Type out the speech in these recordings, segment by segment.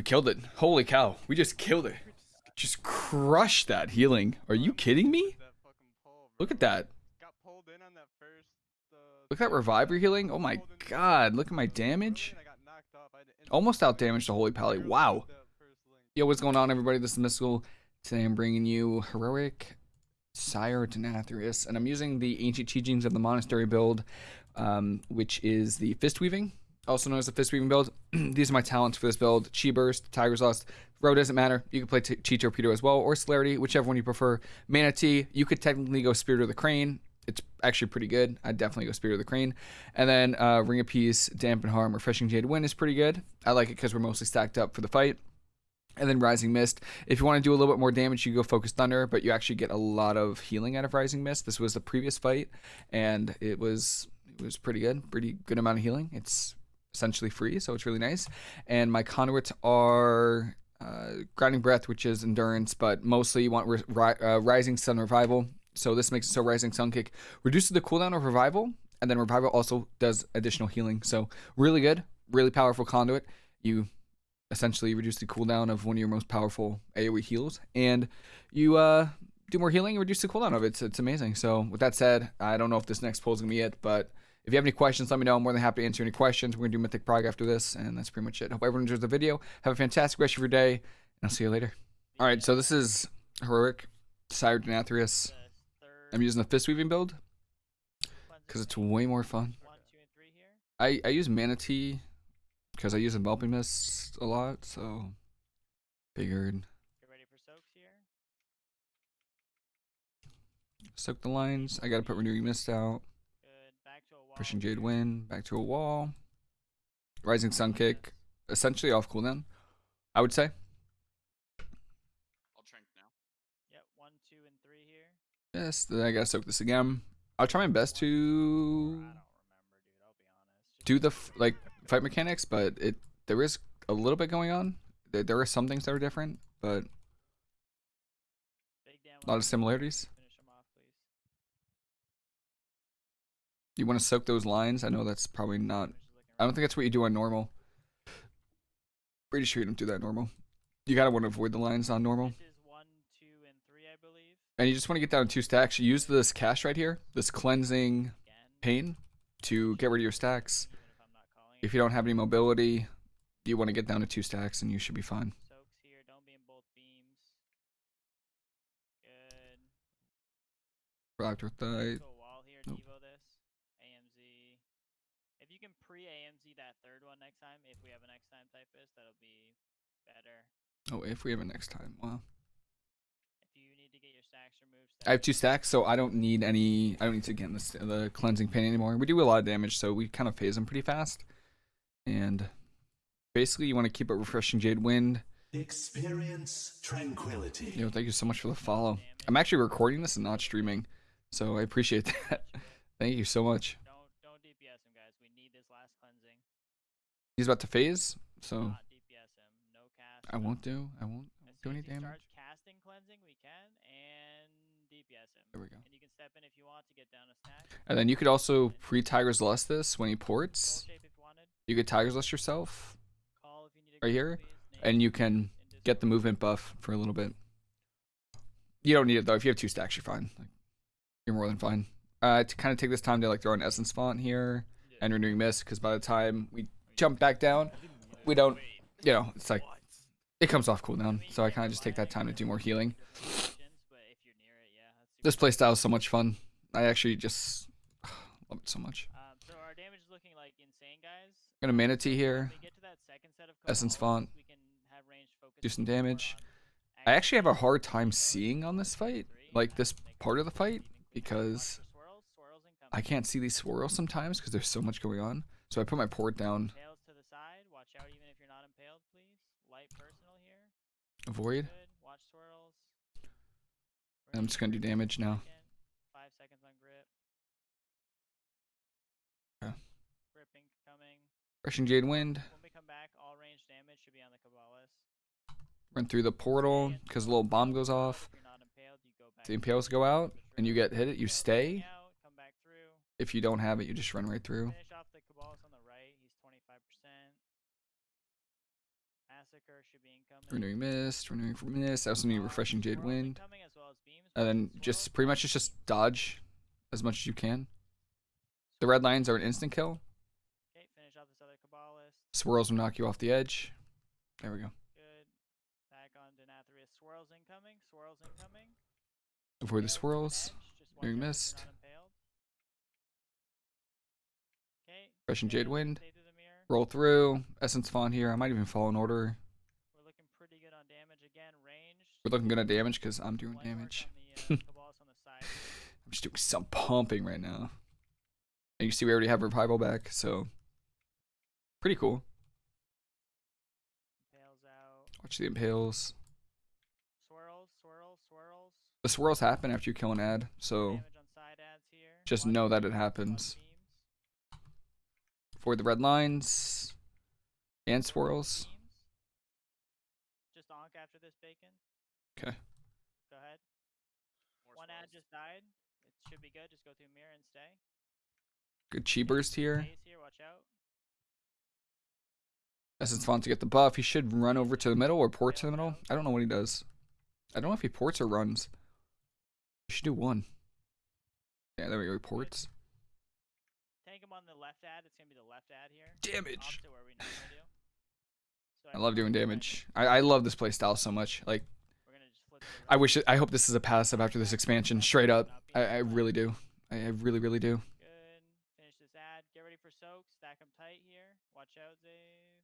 We killed it. Holy cow. We just killed it. Just crushed that healing. Are you kidding me? Look at that. Look at that Revival healing. Oh my god. Look at my damage. Almost out damage to Holy Pally. Wow. Yo, what's going on, everybody? This is Mystical. Today I'm bringing you Heroic Sire Denathrius, and I'm using the Ancient Teachings of the Monastery build, um, which is the Fist Weaving also known as the Fist Weaving build. These are my talents for this build. Chi Burst, Tiger's Lust, Row doesn't matter. You can play T Chi Torpedo as well, or Celerity, whichever one you prefer. Mana Tea, you could technically go Spirit of the Crane. It's actually pretty good. I'd definitely go Spirit of the Crane. And then uh, Ring of Peace, Dampen Harm, Refreshing Jade Wind is pretty good. I like it because we're mostly stacked up for the fight. And then Rising Mist. If you want to do a little bit more damage, you go Focused Thunder, but you actually get a lot of healing out of Rising Mist. This was the previous fight, and it was it was pretty good. Pretty good amount of healing. It's essentially free, so it's really nice. And my conduits are uh, Grounding Breath, which is endurance, but mostly you want ri uh, Rising Sun Revival. So this makes it so Rising Sun Kick reduces the cooldown of Revival, and then Revival also does additional healing. So really good, really powerful conduit. You essentially reduce the cooldown of one of your most powerful AoE heals, and you uh, do more healing and reduce the cooldown of it. It's, it's amazing. So with that said, I don't know if this next pull is gonna be it, but if you have any questions, let me know. I'm more than happy to answer any questions. We're going to do Mythic Prog after this, and that's pretty much it. Hope everyone enjoys the video. Have a fantastic rest of your day, and I'll see you later. All right, so this is Heroic Sire Denathrius. I'm using the Fist Weaving build because it's way more fun. I, I use Mana Tea because I use Enveloping Mist a lot, so figured. Soak the lines. I gotta put Renewing Mist out. Pushing Jade Wind, back to a wall. Rising Sun Kick, essentially off cooldown, I would say. I'll trank now. Yep, one, two, and three here. Yes, then I gotta soak this again. I'll try my best to remember, do the like fight mechanics, but it there is a little bit going on. There, there are some things that are different, but a lot of similarities. You want to soak those lines? I know that's probably not... I don't think that's what you do on normal. Pretty sure you don't do that normal. You gotta want to avoid the lines on normal. One, two, and, three, and you just want to get down to two stacks. You use this cash right here, this cleansing pain, to get rid of your stacks. If you don't have any mobility, you want to get down to two stacks and you should be fine. Rocked with that. That third one next time. If we have a next time typist, that'll be better. Oh, if we have a next time, wow. If you need to get your stacks removed. I have two stacks, so I don't need any. I don't need to get the, the cleansing pain anymore. We do a lot of damage, so we kind of phase them pretty fast. And basically, you want to keep it refreshing Jade Wind. Experience tranquility. Yo, thank you so much for the follow. I'm actually recording this and not streaming, so I appreciate that. thank you so much. He's about to phase, so no I won't do. I won't, I won't do any damage. casting cleansing, we can, and DPS him. There we go. And you can step in if you want to get down a stack. And then you could also pre Tiger's Lust this when he ports. You could Tiger's Lust yourself right here, and you can get the movement buff for a little bit. You don't need it though. If you have two stacks, you're fine. Like, you're more than fine. Uh, to kind of take this time to like throw an essence font here and renewing mist, because by the time we jump back down, we don't, you know, it's like, it comes off cooldown. So I kind of just take that time to do more healing. This playstyle is so much fun. I actually just love it so much. so our damage is looking like insane, guys. Got a Mana Tea here. Essence font. Do some damage. I actually have a hard time seeing on this fight, like this part of the fight, because I can't see these swirls sometimes because there's so much going on. So I put my port down Tails to the side. Watch out even if you're not impaled, please. Light personal here. Avoid. Watch swirls. I'm just gonna do damage now. Five seconds on grip. Gripping coming. Rushing Jade Wind. When we come back, all range damage should be on the Cabalist. Run through the portal because the little bomb goes off. The impales go out and you get hit it, you stay. If you don't have it, you just run right through. curse should be incoming. Renewing Mist, renewing from Mist. I also need refreshing Jade Wind. well. And then just pretty much it's just dodge as much as you can. The red lines are an instant kill. Okay, finish off this other Cabalist. Swirls will knock you off the edge. There we go. Good. Back on Denathrius. Swirls incoming. Swirls incoming. Avoid the swirls. edge, just watch Renewing out that you're Mist. Not impaled. Okay. Refreshing Jade Wind. stay through the mirror. Roll through. Essence Font here. I might even Fallen Order. We're looking pretty good on damage again. Range. We're looking good on damage because I'm doing damage. The, uh, Cabalist on the side. I'm just doing some pumping right now. And you see we already have revival back, so pretty cool. Impales out. Watch the impales. Swirls, swirls, swirls. The swirls happen after you kill an ad, so Damage on side ads here. just know that it happens. Beams. avoid the red lines and swirls. Just onk after this bacon. Okay. Go ahead. One ad just died. It should be good. Just go through mirror and stay. Good chi burst here. Phase here. Watch out. Essence Font to get the buff. He should run over to the middle or port to the middle. I don't know what he does. I don't know if he ports or runs. He should do one. Yeah, there we go. He ports. Tank him on the left ad. It's gonna be the left ad here. Damage. Opposite where we normally do. So I love doing damage. I, I love this play style so much. Like, We're gonna just flip I wish. It, I hope this is a passive after this expansion. Straight up. I, I really do. I, I really, really do. Good. Finish this ad. Get ready for soaks. Stack them tight here. Watch out, Zave.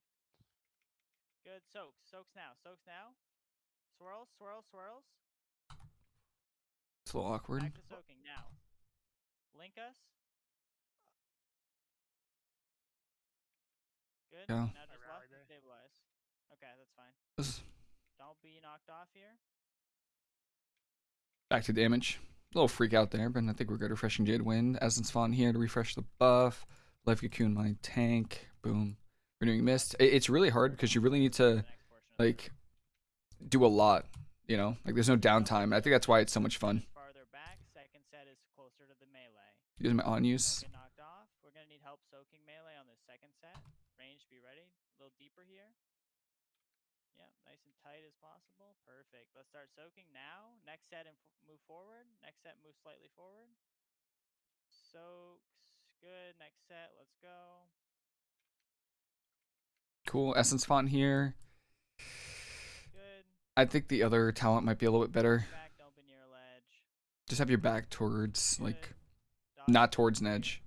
Good. Soaks. Soaks now. Soaks now. Swirls. Swirls. Swirls. It's a little awkward. Back to soaking now. Link us. Good. Yeah. Now just left and stabilize. Okay, that's fine. This- Don't be knocked off here. Back to damage. A little freak out there, but I think we're good. Refreshing Jade Wind. Essence Font here to refresh the buff. Life Cocoon my tank. Boom. Renewing Mist. It's really hard because you really need to next portion of the like do a lot. You know, like there's no downtime. I think that's why it's so much fun. Farther back. Second set is closer to the melee. Using my on use. knocked off. We're gonna need help soaking melee on the second set. Range, be ready. A little deeper here. Yeah, nice and tight as possible. Perfect. Let's start soaking now. Next set and move forward. Next set, move slightly forward. Soaks. Good. Next set. Let's go. Cool. Essence Font here. Good. I think the other talent might be a little bit better. Back. Don't be near a ledge. Just have your back towards like Dodge not towards an edge.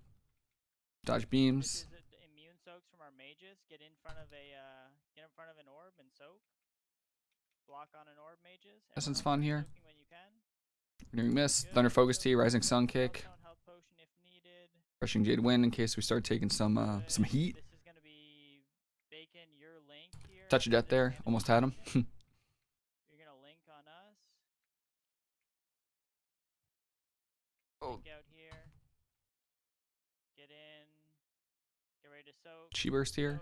Dodge beams. is a- the immune soaks from our mages. Get in front of a uh, get in front of an orb and soak. Block on an orb, mages. Essence Font here. soaking when you can. Renewing Mist. Good. Thunder Focus Tea, Rising Sun Kick. Health health potion if needed. Refreshing Jade Wind in case we start taking some uh some heat. This is gonna be bacon your link here. Touch of death there. Almost had him. You're gonna link on us. Oh. Link out here. Get in. Get ready to soak. Chi Burst here.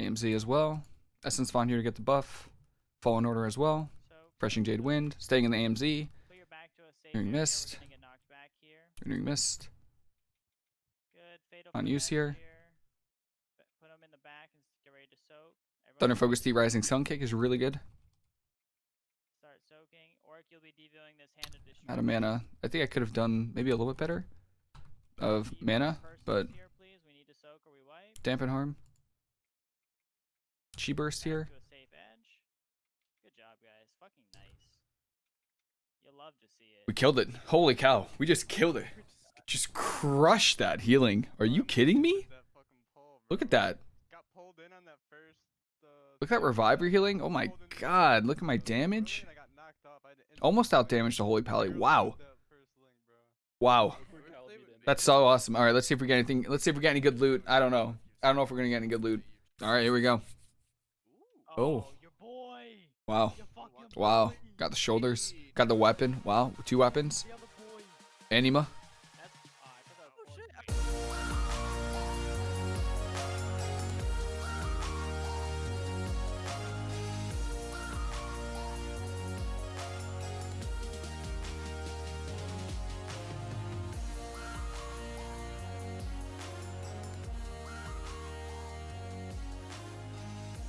AMZ as well. Essence Font here to get the buff. Fallen Order as well. Soak. Refreshing Jade Wind. Staying in the AMZ. Put your back to a safe Renewing Mist. We're gonna get knocked back here. Renewing Mist. Good. Fatal On use here. Ba- Put them in the back and s- get ready to soak. Everyone Thunder. Focus Tea. Rising Sun Kick is really good. Start soaking. Orc, you'll be deviewing this hand of Out of mana. I think I could have done maybe a little bit better of mana, but here, please. We need to soak or we wipe. dampen harm. Chi Burst here. To a safe edge. Good job, guys. Fucking nice. You'll love to see it. We killed it. Holy cow. We just killed it. Just crushed that healing. Are you kidding me? Look at that. Got pulled in on that first. Look at that Revival healing. Oh my pulled in the god. Look at my damage. and I got knocked off. I had to instantly Almost out switch. damaged the Holy Pally. Wow. got that first link, bro. Wow. That's so awesome. All right, let's see if we get anything. Let's see if we get any good loot. I don't know. I don't know if we're gonna get any good loot. All right, here we go. Oh. oh boy. Wow. Wow. Got the shoulders. Got the weapon. Wow. Two weapons. The other boy. Anima.